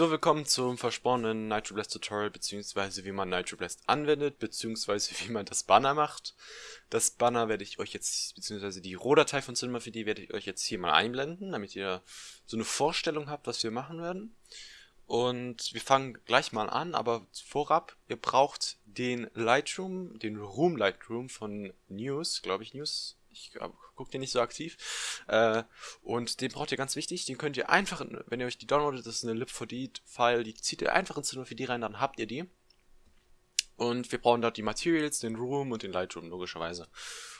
So, willkommen zum versprochenen Nitro Blast Tutorial, beziehungsweise wie man Nitro Blast anwendet, beziehungsweise wie man das Banner macht. Das Banner werde ich euch jetzt, beziehungsweise die Rohdatei von Cinema 4D werde ich euch jetzt hier mal einblenden, damit ihr so eine Vorstellung habt, was wir machen werden. Und wir fangen gleich mal an, aber vorab, ihr braucht den Lightroom, den Room Lightroom von News, glaube ich, News, ich gucke den nicht so aktiv. Äh, und den braucht ihr ganz wichtig. Den könnt ihr einfach, wenn ihr euch die downloadet, das ist eine lib4d-File, die zieht ihr einfach ins Cinema4D rein, dann habt ihr die. Und wir brauchen dort die Materials, den Room und den Lightroom, logischerweise.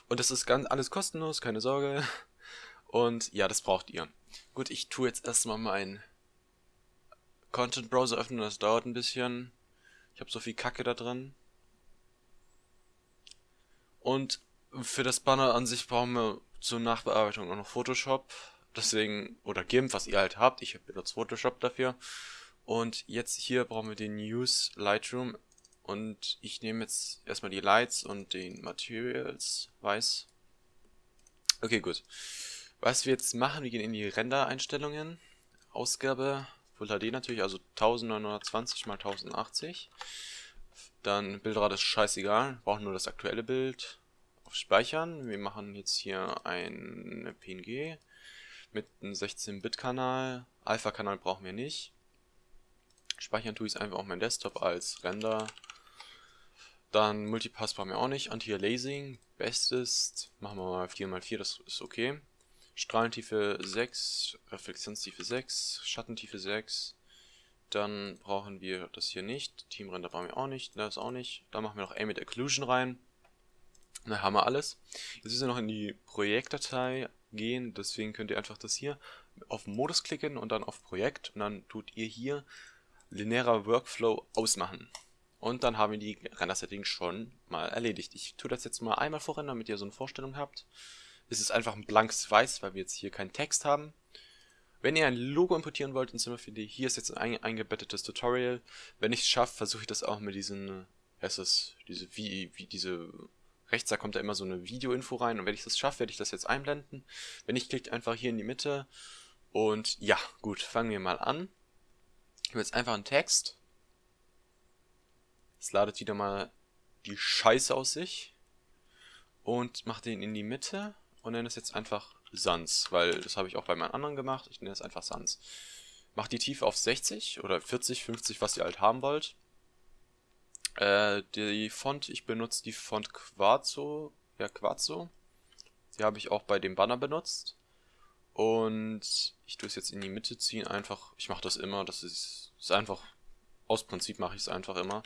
Und das ist ganz alles kostenlos, keine Sorge. Und ja, das braucht ihr. Gut, ich tue jetzt erstmal meinen Content Browser öffnen, das dauert ein bisschen. Ich habe so viel Kacke da drin. Und für das Banner an sich brauchen wir zur Nachbearbeitung auch noch Photoshop. Deswegen, oder GIMP, was ihr halt habt. Ich benutze Photoshop dafür. Und jetzt hier brauchen wir den Use Lightroom. Und ich nehme jetzt erstmal die Lights und den Materials, weiß. Okay, gut. Was wir jetzt machen, wir gehen in die Render-Einstellungen. Ausgabe, Full HD natürlich, also 1920 x 1080. Dann Bildrate ist scheißegal, brauchen nur das aktuelle Bild auf Speichern. Wir machen jetzt hier ein PNG mit einem 16-Bit-Kanal. Alpha-Kanal brauchen wir nicht. Speichern tue ich einfach auf meinem Desktop als Render. Dann Multipass brauchen wir auch nicht. Anti-Aliasing, bestes, machen wir mal 4x4, das ist okay. Strahlentiefe 6, Reflexionstiefe 6, Schattentiefe 6. Dann brauchen wir das hier nicht. Teamrender brauchen wir auch nicht, das auch nicht. Dann machen wir noch Ambient Occlusion rein. Da haben wir alles. Jetzt müssen wir noch in die Projektdatei gehen, deswegen könnt ihr einfach das hier auf Modus klicken und dann auf Projekt und dann tut ihr hier linearer Workflow ausmachen. Und dann haben wir die Render-Settings schon mal erledigt. Ich tue das jetzt mal einmal vorrennen, damit ihr so eine Vorstellung habt. Es ist einfach ein blankes Weiß, weil wir jetzt hier keinen Text haben. Wenn ihr ein Logo importieren wollt in Cinema4D, hier ist jetzt ein eingebettetes Tutorial. Wenn ich es schaffe, versuche ich das auch mit diesen, es ist diese, wie, wie diese Rechts, da kommt da immer so eine Videoinfo rein und wenn ich das schaffe, werde ich das jetzt einblenden. Wenn ich klicke einfach hier in die Mitte und ja, gut, fangen wir mal an. Ich habe jetzt einfach einen Text. Es ladet wieder mal die Scheiße aus sich und mache den in die Mitte und nenne es jetzt einfach Sans, weil das habe ich auch bei meinen anderen gemacht. Ich nenne es einfach Sans. Macht die Tiefe auf 60 oder 40, 50, was ihr halt haben wollt. Äh, die Font, ich benutze die Font Quarzo, ja Quarzo. Die habe ich auch bei dem Banner benutzt. Und ich tue es jetzt in die Mitte ziehen, einfach, ich mache das immer, das ist, ist einfach, aus Prinzip mache ich es einfach immer.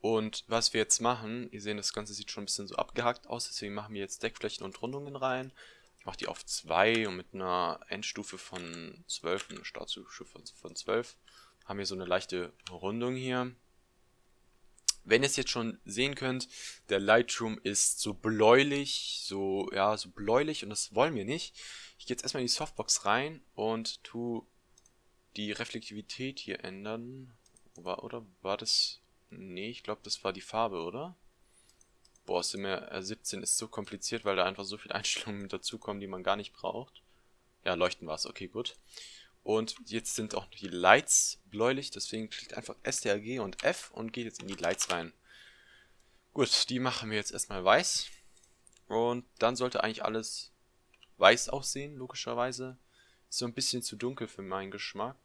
Und was wir jetzt machen, ihr seht, das Ganze sieht schon ein bisschen so abgehackt aus, deswegen machen wir jetzt Deckflächen und Rundungen rein. Ich mache die auf 2 und mit einer Endstufe von 12, eine Startstufe von 12, haben wir so eine leichte Rundung hier. Wenn ihr es jetzt schon sehen könnt, der Lightroom ist so bläulich, so, ja, so bläulich und das wollen wir nicht. Ich gehe jetzt erstmal in die Softbox rein und tu die Reflektivität hier ändern. War, oder war das... Nee, ich glaube, das war die Farbe, oder? Boah, SIMR 17 ist so kompliziert, weil da einfach so viele Einstellungen dazukommen, die man gar nicht braucht. Ja, leuchten war es, okay, gut. Und jetzt sind auch die Lights bläulich, deswegen klickt einfach STRG und F und geht jetzt in die Lights rein. Gut, die machen wir jetzt erstmal weiß. Und dann sollte eigentlich alles weiß aussehen, logischerweise. Ist so ein bisschen zu dunkel für meinen Geschmack.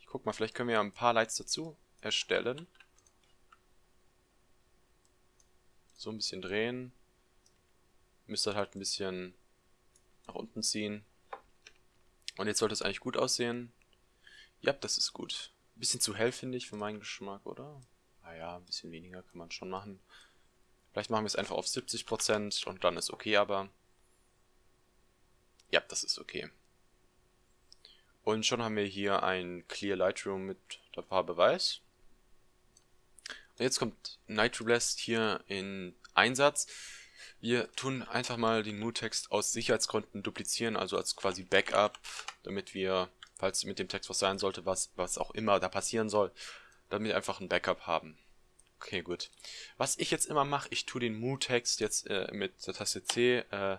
Ich guck mal, vielleicht können wir ja ein paar Lights dazu erstellen. So ein bisschen drehen. Müsste halt ein bisschen nach unten ziehen. Und jetzt sollte es eigentlich gut aussehen. Ja, das ist gut. Bisschen zu hell, finde ich, für meinen Geschmack, oder? Naja, ein bisschen weniger kann man schon machen. Vielleicht machen wir es einfach auf 70% und dann ist okay, aber... Ja, das ist okay. Und schon haben wir hier ein Clear Lightroom mit der Farbe Weiß. Und jetzt kommt Nitro Blast hier in Einsatz. Wir tun einfach mal den Mood-Text aus Sicherheitsgründen duplizieren, also als quasi Backup, damit wir, falls mit dem Text was sein sollte, was, was auch immer da passieren soll, damit wir einfach ein Backup haben. Okay, gut. Was ich jetzt immer mache, ich tue den Mood-Text jetzt äh, mit der Taste C äh,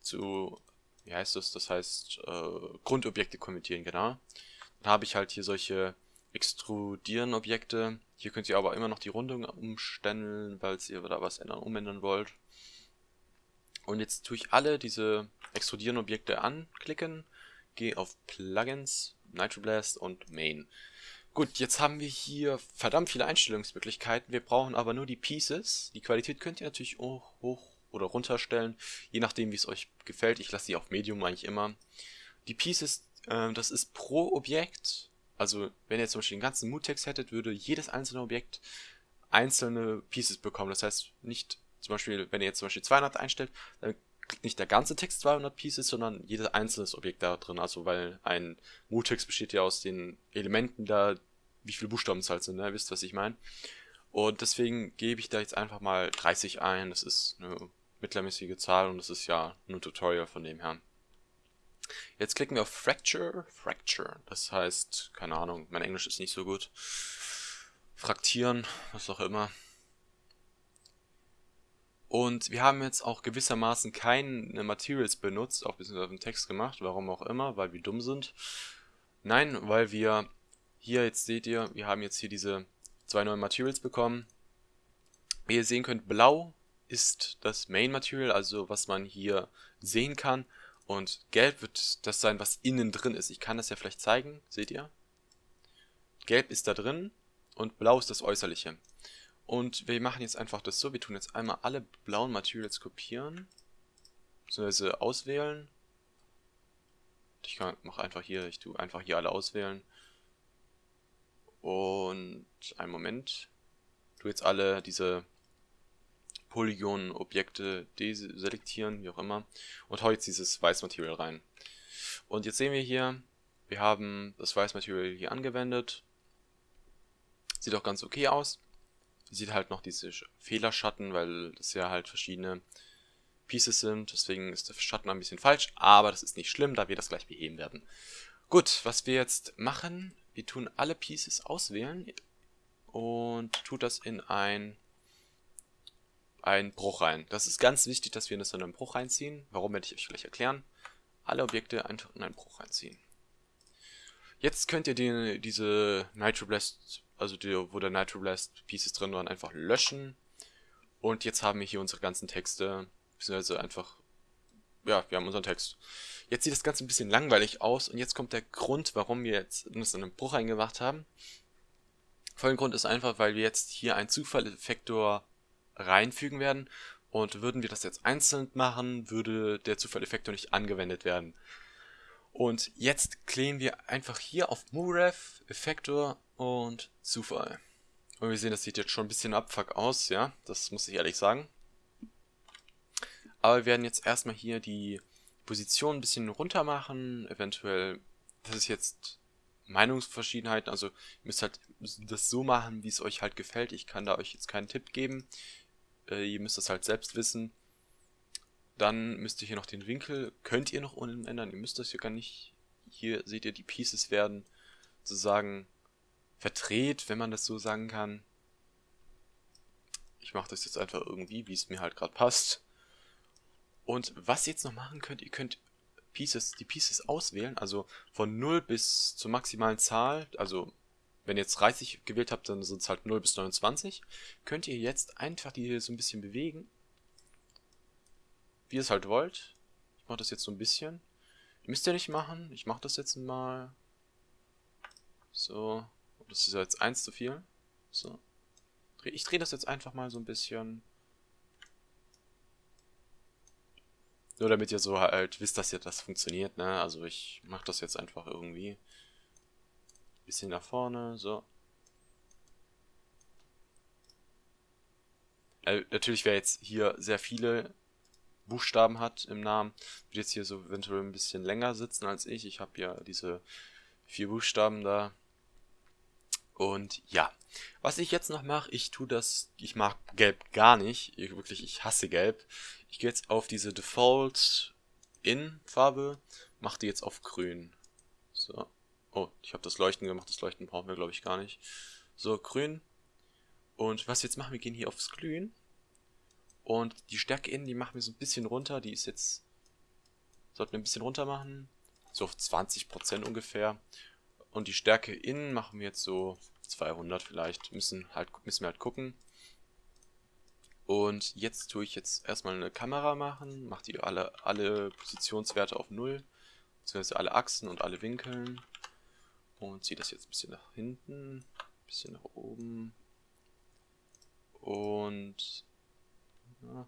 zu, wie heißt das? Das heißt, äh, Grundobjekte konvertieren, genau. Dann habe ich halt hier solche extrudieren Objekte. Hier könnt ihr aber immer noch die Rundung umstellen, weil ihr da was ändern, umändern wollt. Und jetzt tue ich alle diese extrudieren Objekte anklicken, gehe auf Plugins, Nitroblast und Main. Gut, jetzt haben wir hier verdammt viele Einstellungsmöglichkeiten. Wir brauchen aber nur die Pieces. Die Qualität könnt ihr natürlich hoch, hoch oder runterstellen, je nachdem wie es euch gefällt. Ich lasse die auf Medium eigentlich immer. Die Pieces, äh, das ist pro Objekt also, wenn ihr zum Beispiel den ganzen Moodtext hättet, würde jedes einzelne Objekt einzelne Pieces bekommen. Das heißt, nicht zum Beispiel, wenn ihr jetzt zum Beispiel 200 einstellt, dann kriegt nicht der ganze Text 200 Pieces, sondern jedes einzelne Objekt da drin. Also, weil ein Moodtext besteht ja aus den Elementen da, wie viele Buchstaben es halt sind, ne? Ihr wisst, was ich meine. Und deswegen gebe ich da jetzt einfach mal 30 ein. Das ist eine mittelmäßige Zahl und das ist ja nur ein Tutorial von dem her. Jetzt klicken wir auf Fracture. Fracture, das heißt, keine Ahnung, mein Englisch ist nicht so gut. Fraktieren, was auch immer. Und wir haben jetzt auch gewissermaßen keine Materials benutzt, auch beziehungsweise auf den Text gemacht, warum auch immer, weil wir dumm sind. Nein, weil wir hier, jetzt seht ihr, wir haben jetzt hier diese zwei neuen Materials bekommen. Wie ihr sehen könnt, blau ist das Main Material, also was man hier sehen kann. Und gelb wird das sein, was innen drin ist. Ich kann das ja vielleicht zeigen. Seht ihr? Gelb ist da drin und blau ist das Äußerliche. Und wir machen jetzt einfach das so. Wir tun jetzt einmal alle blauen Materials kopieren. Beziehungsweise auswählen. Ich mache einfach hier, ich tue einfach hier alle auswählen. Und einen Moment. Tue jetzt alle diese Polygon-Objekte deselektieren, wie auch immer, und hau jetzt dieses Weißmaterial rein. Und jetzt sehen wir hier, wir haben das Weißmaterial hier angewendet. Sieht auch ganz okay aus. Sieht halt noch diese Fehlerschatten, weil das ja halt verschiedene Pieces sind. Deswegen ist der Schatten ein bisschen falsch, aber das ist nicht schlimm, da wir das gleich beheben werden. Gut, was wir jetzt machen, wir tun alle Pieces auswählen und tut das in ein einen Bruch rein. Das ist ganz wichtig, dass wir das in einen Bruch reinziehen. Warum werde ich euch gleich erklären. Alle Objekte einfach in einen Bruch reinziehen. Jetzt könnt ihr die, diese Nitroblast, also die, wo der Nitroblast Pieces drin waren, einfach löschen. Und jetzt haben wir hier unsere ganzen Texte, beziehungsweise einfach, ja, wir haben unseren Text. Jetzt sieht das Ganze ein bisschen langweilig aus und jetzt kommt der Grund, warum wir jetzt in einen Bruch reingemacht haben. Folgender Grund ist einfach, weil wir jetzt hier einen Zufalleffektor reinfügen werden. Und würden wir das jetzt einzeln machen, würde der Zufalleffektor nicht angewendet werden. Und jetzt klären wir einfach hier auf Muref, Effektor und Zufall. Und wir sehen, das sieht jetzt schon ein bisschen abfuck aus, ja, das muss ich ehrlich sagen. Aber wir werden jetzt erstmal hier die Position ein bisschen runter machen, eventuell, das ist jetzt Meinungsverschiedenheiten, also ihr müsst halt das so machen, wie es euch halt gefällt. Ich kann da euch jetzt keinen Tipp geben. Äh, ihr müsst das halt selbst wissen. Dann müsst ihr hier noch den Winkel, könnt ihr noch unten ändern, ihr müsst das hier gar nicht. Hier seht ihr, die Pieces werden sozusagen verdreht, wenn man das so sagen kann. Ich mache das jetzt einfach irgendwie, wie es mir halt gerade passt. Und was ihr jetzt noch machen könnt, ihr könnt Pieces, die Pieces auswählen, also von 0 bis zur maximalen Zahl, also wenn ihr jetzt 30 gewählt habt, dann sind es halt 0 bis 29. Könnt ihr jetzt einfach die hier so ein bisschen bewegen. Wie ihr es halt wollt. Ich mache das jetzt so ein bisschen. Müsst ihr nicht machen. Ich mache das jetzt mal. So. Das ist jetzt 1 zu viel. So. Ich drehe das jetzt einfach mal so ein bisschen. Nur damit ihr so halt wisst, dass ihr das funktioniert, ne? Also ich mache das jetzt einfach irgendwie. Bisschen nach vorne, so. Äh, natürlich, wer jetzt hier sehr viele Buchstaben hat im Namen, wird jetzt hier so eventuell ein bisschen länger sitzen als ich. Ich habe ja diese vier Buchstaben da. Und ja, was ich jetzt noch mache, ich tue das, ich mag Gelb gar nicht. Ich, wirklich, ich hasse Gelb. Ich gehe jetzt auf diese Default In Farbe, mache die jetzt auf Grün. So. Oh, ich habe das Leuchten gemacht. Das Leuchten brauchen wir, glaube ich, gar nicht. So, grün. Und was wir jetzt machen, wir gehen hier aufs Glühen. Und die Stärke innen, die machen wir so ein bisschen runter. Die ist jetzt sollten wir ein bisschen runter machen. So auf 20% ungefähr. Und die Stärke innen machen wir jetzt so 200 vielleicht. Müssen, halt, müssen wir halt gucken. Und jetzt tue ich jetzt erstmal eine Kamera machen. Mache die alle, alle Positionswerte auf 0. Beziehungsweise alle Achsen und alle Winkeln. Und ziehe das jetzt ein bisschen nach hinten. Ein bisschen nach oben. Und... Ja,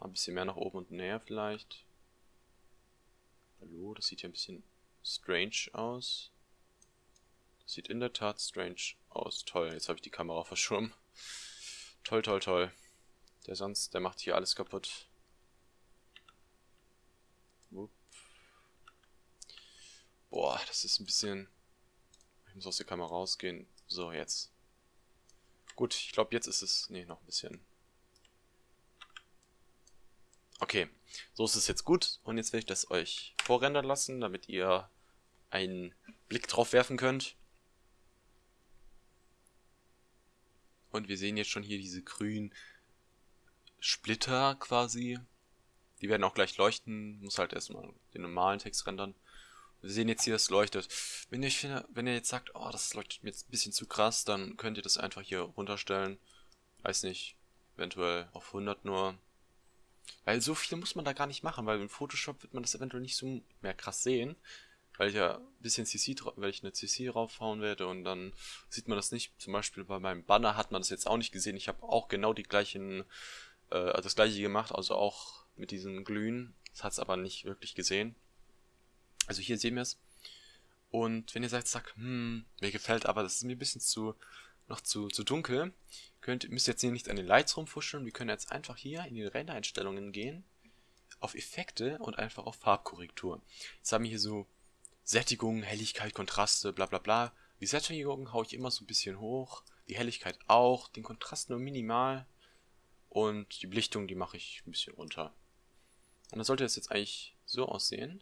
ein bisschen mehr nach oben und näher vielleicht. Hallo, das sieht ja ein bisschen strange aus. Das sieht in der Tat strange aus. Toll, jetzt habe ich die Kamera verschwommen. Toll, toll, toll. Der sonst, der macht hier alles kaputt. Upp. Boah, das ist ein bisschen... Ich muss aus der Kamera rausgehen. So, jetzt. Gut, ich glaube, jetzt ist es... Nee, noch ein bisschen. Okay, so ist es jetzt gut. Und jetzt werde ich das euch vorrendern lassen, damit ihr einen Blick drauf werfen könnt. Und wir sehen jetzt schon hier diese grünen Splitter quasi. Die werden auch gleich leuchten. Muss halt erstmal den normalen Text rendern. Wir sehen jetzt hier, das leuchtet. Wenn ihr, wenn ihr jetzt sagt, oh, das leuchtet mir jetzt ein bisschen zu krass, dann könnt ihr das einfach hier runterstellen. Weiß nicht, eventuell auf 100 nur. Weil so viel muss man da gar nicht machen, weil in Photoshop wird man das eventuell nicht so mehr krass sehen. Weil ich ja ein bisschen CC, weil ich eine CC raufhauen werde und dann sieht man das nicht. Zum Beispiel bei meinem Banner hat man das jetzt auch nicht gesehen. Ich habe auch genau die gleichen, äh, das gleiche gemacht, also auch mit diesen Glühen. Das hat es aber nicht wirklich gesehen. Also hier sehen wir es. Und wenn ihr sagt, sagt, hm, mir gefällt aber, das ist mir ein bisschen zu, noch zu, zu dunkel, könnt, müsst jetzt hier nicht an den Lights rumfuscheln. Wir können jetzt einfach hier in die Render-Einstellungen gehen, auf Effekte und einfach auf Farbkorrektur. Jetzt haben wir hier so Sättigung, Helligkeit, Kontraste, bla bla bla. Die Sättigung haue ich immer so ein bisschen hoch, die Helligkeit auch, den Kontrast nur minimal und die Belichtung, die mache ich ein bisschen runter. Und dann sollte das jetzt eigentlich so aussehen.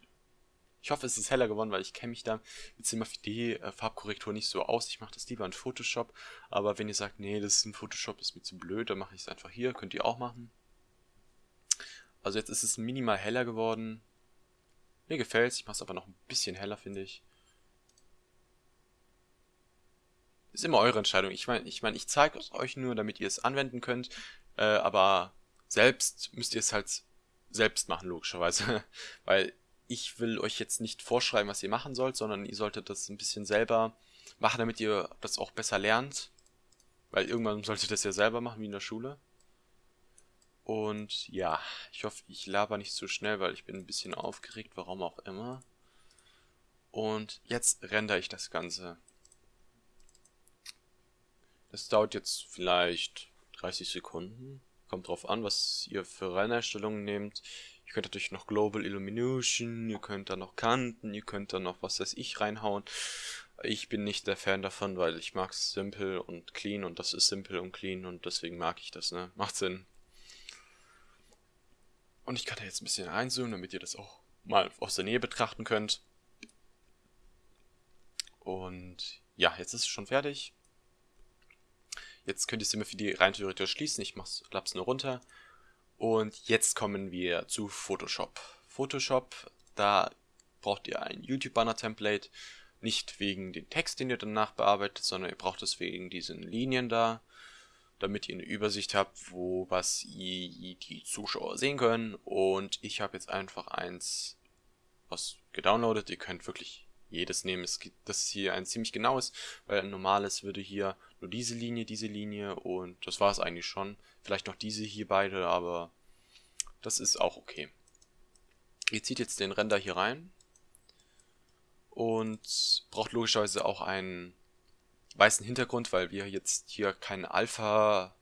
Ich hoffe, es ist heller geworden, weil ich kenne mich da mit Cinema-4D-Farbkorrektur äh, nicht so aus. Ich mache das lieber in Photoshop. Aber wenn ihr sagt, nee, das ist ein Photoshop, ist mir zu blöd, dann mache ich es einfach hier. Könnt ihr auch machen. Also jetzt ist es minimal heller geworden. Mir gefällt es. Ich mache es aber noch ein bisschen heller, finde ich. Ist immer eure Entscheidung. Ich meine, ich, mein, ich zeige es euch nur, damit ihr es anwenden könnt. Äh, aber selbst müsst ihr es halt selbst machen, logischerweise. Weil ich will euch jetzt nicht vorschreiben, was ihr machen sollt, sondern ihr solltet das ein bisschen selber machen, damit ihr das auch besser lernt. Weil irgendwann solltet ihr das ja selber machen, wie in der Schule. Und ja, ich hoffe, ich laber nicht zu schnell, weil ich bin ein bisschen aufgeregt, warum auch immer. Und jetzt rendere ich das Ganze. Das dauert jetzt vielleicht 30 Sekunden. Kommt drauf an, was ihr für Rennerstellungen nehmt. Ihr könnt natürlich noch Global Illumination, ihr könnt da noch Kanten, ihr könnt da noch was weiß ich reinhauen. Ich bin nicht der Fan davon, weil ich mag es simpel und clean und das ist simpel und clean und deswegen mag ich das, ne? Macht Sinn. Und ich kann da jetzt ein bisschen reinzoomen, damit ihr das auch mal aus der Nähe betrachten könnt. Und ja, jetzt ist es schon fertig. Jetzt könnt ihr es immer für die rein theoretisch schließen. Ich mach's, klapp's nur runter. Und jetzt kommen wir zu Photoshop. Photoshop, da braucht ihr ein YouTube-Banner-Template. Nicht wegen dem Text, den ihr danach bearbeitet, sondern ihr braucht es wegen diesen Linien da, damit ihr eine Übersicht habt, wo was die Zuschauer sehen können. Und ich habe jetzt einfach eins, was gedownloadet. Ihr könnt wirklich jedes nehmen. Es gibt, das ist hier ein ziemlich genaues, weil ein normales würde hier nur diese Linie, diese Linie und das war es eigentlich schon. Vielleicht noch diese hier beide, aber das ist auch okay. Ihr zieht jetzt den Render hier rein und braucht logischerweise auch einen weißen Hintergrund, weil wir jetzt hier keinen Alpha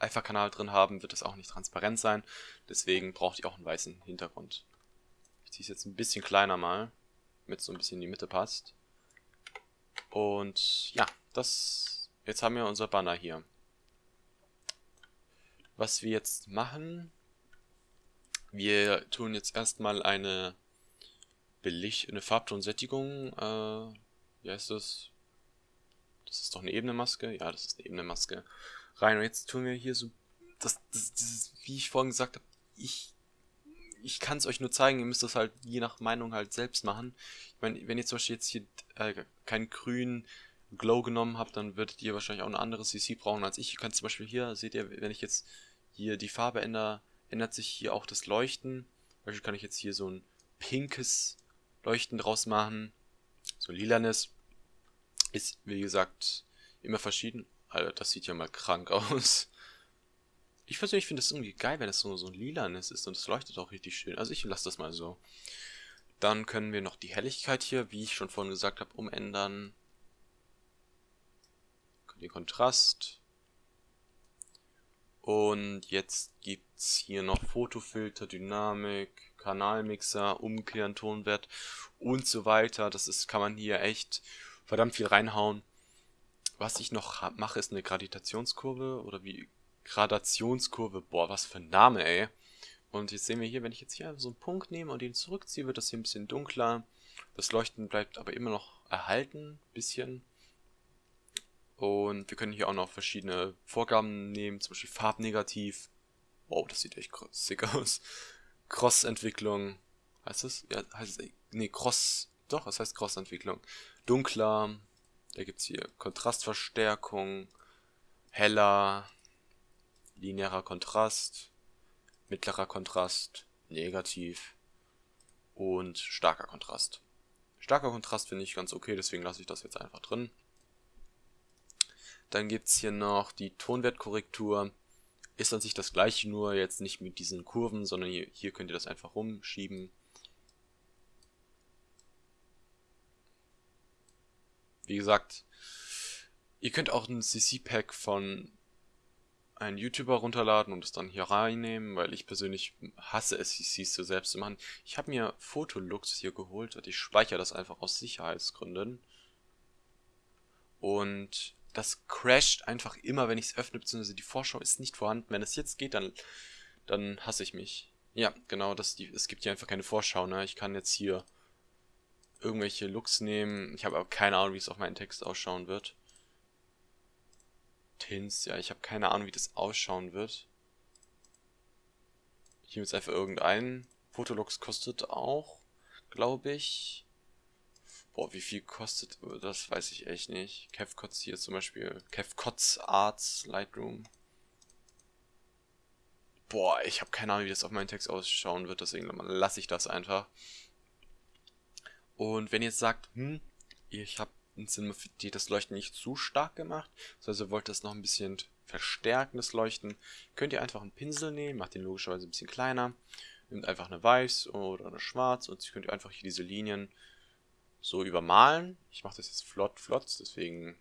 Alpha-Kanal drin haben, wird das auch nicht transparent sein. Deswegen braucht ihr auch einen weißen Hintergrund. Ich ziehe es jetzt ein bisschen kleiner mal, damit es so ein bisschen in die Mitte passt. Und ja, das jetzt haben wir unser Banner hier. Was wir jetzt machen, wir tun jetzt erstmal eine Belicht, eine Farbtonsättigung, äh, wie heißt das? Das ist doch eine Ebenemaske? Ja, das ist eine Ebenemaske. Rein. Und jetzt tun wir hier so, das, das, das wie ich vorhin gesagt habe, ich ich kann es euch nur zeigen, ihr müsst das halt je nach Meinung halt selbst machen. Ich meine, wenn ihr zum Beispiel jetzt hier äh, keinen grünen Glow genommen habt, dann würdet ihr wahrscheinlich auch eine andere CC brauchen als ich. Ihr könnt zum Beispiel hier, seht ihr, wenn ich jetzt hier die Farbe ändere, ändert sich hier auch das Leuchten. Zum Beispiel kann ich jetzt hier so ein pinkes Leuchten draus machen. So lilanes. Ist, wie gesagt, immer verschieden. Alter, das sieht ja mal krank aus. Ich persönlich finde es irgendwie geil, wenn es so, so ein lilanes ist und es leuchtet auch richtig schön. Also ich lasse das mal so. Dann können wir noch die Helligkeit hier, wie ich schon vorhin gesagt habe, umändern. Den Kontrast. Und jetzt gibt es hier noch Fotofilter, Dynamik, Kanalmixer, umkehren, Tonwert und so weiter. Das ist, kann man hier echt verdammt viel reinhauen. Was ich noch mache, ist eine Gradationskurve oder wie Gradationskurve. Boah, was für ein Name, ey. Und jetzt sehen wir hier, wenn ich jetzt hier so einen Punkt nehme und den zurückziehe, wird das hier ein bisschen dunkler. Das Leuchten bleibt aber immer noch erhalten, bisschen. Und wir können hier auch noch verschiedene Vorgaben nehmen, zum Beispiel Farbnegativ. Wow, das sieht echt sick aus. Cross-Entwicklung. Heißt das? Ja, heißt es. Nee, Cross. Doch, es heißt Cross-Entwicklung. Dunkler. Da gibt es hier Kontrastverstärkung. Heller linearer Kontrast, mittlerer Kontrast, negativ und starker Kontrast. Starker Kontrast finde ich ganz okay, deswegen lasse ich das jetzt einfach drin. Dann gibt es hier noch die Tonwertkorrektur. Ist an sich das gleiche, nur jetzt nicht mit diesen Kurven, sondern hier, hier könnt ihr das einfach rumschieben. Wie gesagt, ihr könnt auch ein CC-Pack von einen YouTuber runterladen und es dann hier reinnehmen, weil ich persönlich hasse es, CCs so selbst zu machen. Ich habe mir Fotolux hier geholt und ich speichere das einfach aus Sicherheitsgründen. Und das crasht einfach immer, wenn ich es öffne, beziehungsweise die Vorschau ist nicht vorhanden. Wenn es jetzt geht, dann, dann hasse ich mich. Ja, genau, das, die, es gibt hier einfach keine Vorschau, ne? Ich kann jetzt hier irgendwelche Looks nehmen. Ich habe aber keine Ahnung, wie es auf meinen Text ausschauen wird. Tins, ja, ich habe keine Ahnung, wie das ausschauen wird. Ich nehme jetzt einfach irgendeinen. Fotolux kostet auch, glaube ich. Boah, wie viel kostet das, weiß ich echt nicht. CavCots hier zum Beispiel. CavCots Arts Lightroom. Boah, ich habe keine Ahnung, wie das auf meinen Text ausschauen wird, deswegen lasse ich das einfach. Und wenn ihr jetzt sagt, hm, ich habe die das Leuchten nicht zu stark gemacht. Also ihr wollt das noch ein bisschen verstärken, das Leuchten. Könnt ihr einfach einen Pinsel nehmen, macht den logischerweise ein bisschen kleiner. Nehmt einfach eine weiß oder eine schwarz und könnt ihr einfach hier diese Linien so übermalen. Ich mache das jetzt flott, flott, deswegen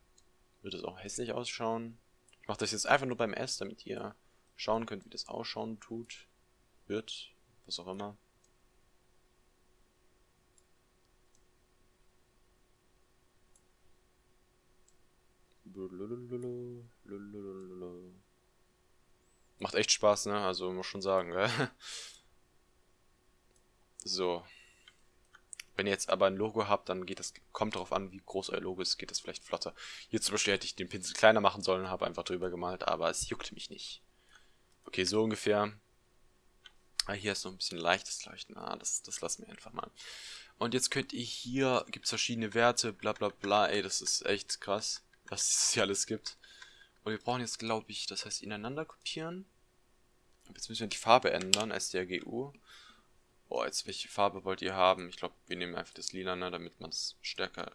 wird es auch hässlich ausschauen. Ich mache das jetzt einfach nur beim S, damit ihr schauen könnt, wie das ausschauen tut, wird, was auch immer. Macht echt Spaß, ne? Also muss schon sagen, gell? So. Wenn ihr jetzt aber ein Logo habt, dann geht das, kommt darauf an, wie groß euer Logo ist, geht das vielleicht flotter. Hier zum Beispiel hätte ich den Pinsel kleiner machen sollen, habe einfach drüber gemalt, aber es juckt mich nicht. Okay, so ungefähr. Ah, hier ist noch ein bisschen leichtes Leuchten. Ah, das, das lassen wir einfach mal. Und jetzt könnt ihr hier, gibt es verschiedene Werte, bla bla bla, ey, das ist echt krass was es hier alles gibt. Und wir brauchen jetzt, glaube ich, das heißt ineinander kopieren. Jetzt müssen wir die Farbe ändern, SDRGU. Boah, jetzt welche Farbe wollt ihr haben? Ich glaube, wir nehmen einfach das Lila, ne, damit man es stärker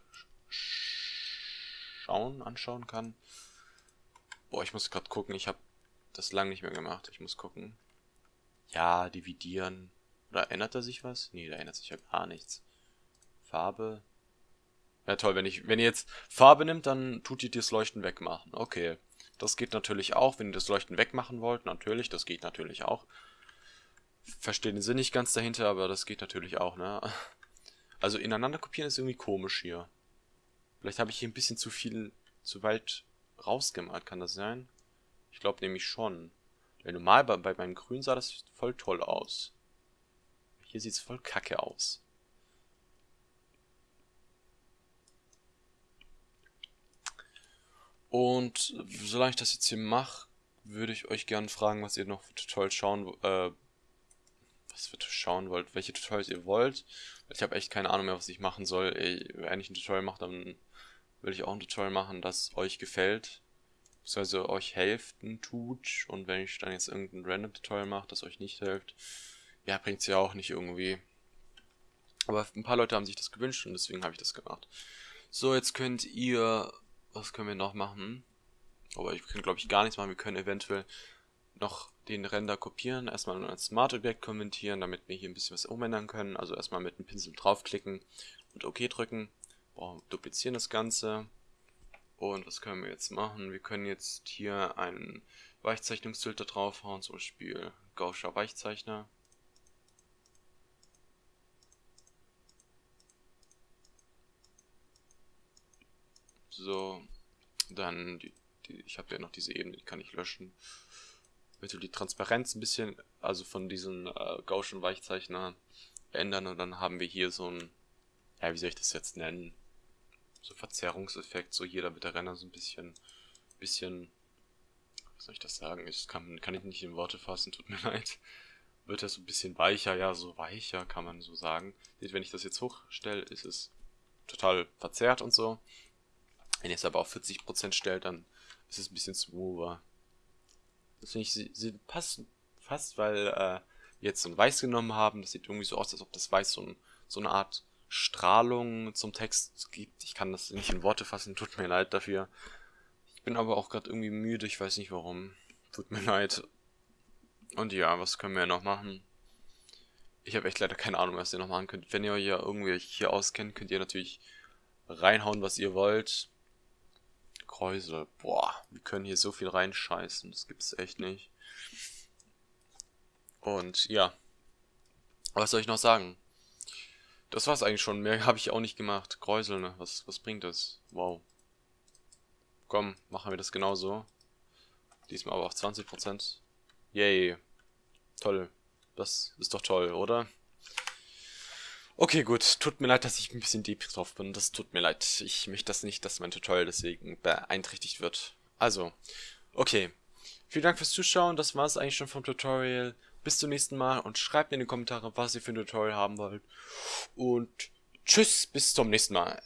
schauen, anschauen kann. Boah, ich muss gerade gucken, ich habe das lang nicht mehr gemacht. Ich muss gucken. Ja, dividieren. Oder ändert da sich was? Nee, da ändert sich ja gar nichts. Farbe. Ja toll, wenn ich, wenn ihr jetzt Farbe nimmt, dann tut ihr das Leuchten wegmachen. Okay. Das geht natürlich auch, wenn ihr das Leuchten wegmachen wollt. Natürlich, das geht natürlich auch. Verstehe den Sinn nicht ganz dahinter, aber das geht natürlich auch, ne? Also ineinander kopieren ist irgendwie komisch hier. Vielleicht habe ich hier ein bisschen zu viel, zu weit rausgemalt, kann das sein? Ich glaube nämlich schon. Weil normal bei, bei meinem Grün sah das voll toll aus. Hier sieht es voll kacke aus. Und solange ich das jetzt hier mache, würde ich euch gerne fragen, was ihr noch für Tutorials schauen, äh, was für schauen wollt, welche Tutorials ihr wollt. Ich habe echt keine Ahnung mehr, was ich machen soll. Ey, wenn ich ein Tutorial mache, dann will ich auch ein Tutorial machen, das euch gefällt. Beziehungsweise euch helfen tut. Und wenn ich dann jetzt irgendein random Tutorial mache, das euch nicht hilft, ja, bringt es ja auch nicht irgendwie. Aber ein paar Leute haben sich das gewünscht und deswegen habe ich das gemacht. So, jetzt könnt ihr, was können wir noch machen? Aber ich kann glaube ich gar nichts machen. Wir können eventuell noch den Render kopieren, erstmal ein Smart Objekt kommentieren, damit wir hier ein bisschen was umändern können. Also erstmal mit dem Pinsel draufklicken und OK drücken. Boah, duplizieren das Ganze. Und was können wir jetzt machen? Wir können jetzt hier einen Weichzeichnungsfilter draufhauen, zum Beispiel Gaußscher Weichzeichner. So, dann, die, die, ich habe ja noch diese Ebene, die kann ich löschen. Bitte die Transparenz ein bisschen, also von diesen äh, Gaußschen Weichzeichner ändern und dann haben wir hier so ein, ja, wie soll ich das jetzt nennen? So Verzerrungseffekt, so jeder mit der Renner so ein bisschen, bisschen, wie soll ich das sagen? Ich kann, kann ich nicht in Worte fassen, tut mir leid. Wird er so ein bisschen weicher, ja, so weicher kann man so sagen. Seht, wenn ich das jetzt hochstelle, ist es total verzerrt und so. Wenn ihr es aber auf 40% stellt, dann ist es ein bisschen smoother. Das finde ich, sie, passen fast, weil äh, wir jetzt so ein Weiß genommen haben. Das sieht irgendwie so aus, als ob das Weiß so, ein, so eine Art Strahlung zum Text gibt. Ich kann das nicht in Worte fassen, tut mir leid dafür. Ich bin aber auch gerade irgendwie müde, ich weiß nicht warum. Tut mir leid. Und ja, was können wir noch machen? Ich habe echt leider keine Ahnung, was ihr noch machen könnt. Wenn ihr euch ja irgendwie hier auskennt, könnt ihr natürlich reinhauen, was ihr wollt. Kräusel. Boah, wir können hier so viel reinscheißen. Das gibt's echt nicht. Und ja. Was soll ich noch sagen? Das war's eigentlich schon. Mehr habe ich auch nicht gemacht. Kräusel, ne? Was, was bringt das? Wow. Komm, machen wir das genauso. Diesmal aber auf 20%. Yay. Toll. Das ist doch toll, oder? Okay, gut. Tut mir leid, dass ich ein bisschen deep drauf bin. Das tut mir leid. Ich möchte das nicht, dass mein Tutorial deswegen beeinträchtigt wird. Also, okay. Vielen Dank fürs Zuschauen. Das war es eigentlich schon vom Tutorial. Bis zum nächsten Mal und schreibt mir in die Kommentare, was ihr für ein Tutorial haben wollt. Und tschüss, bis zum nächsten Mal.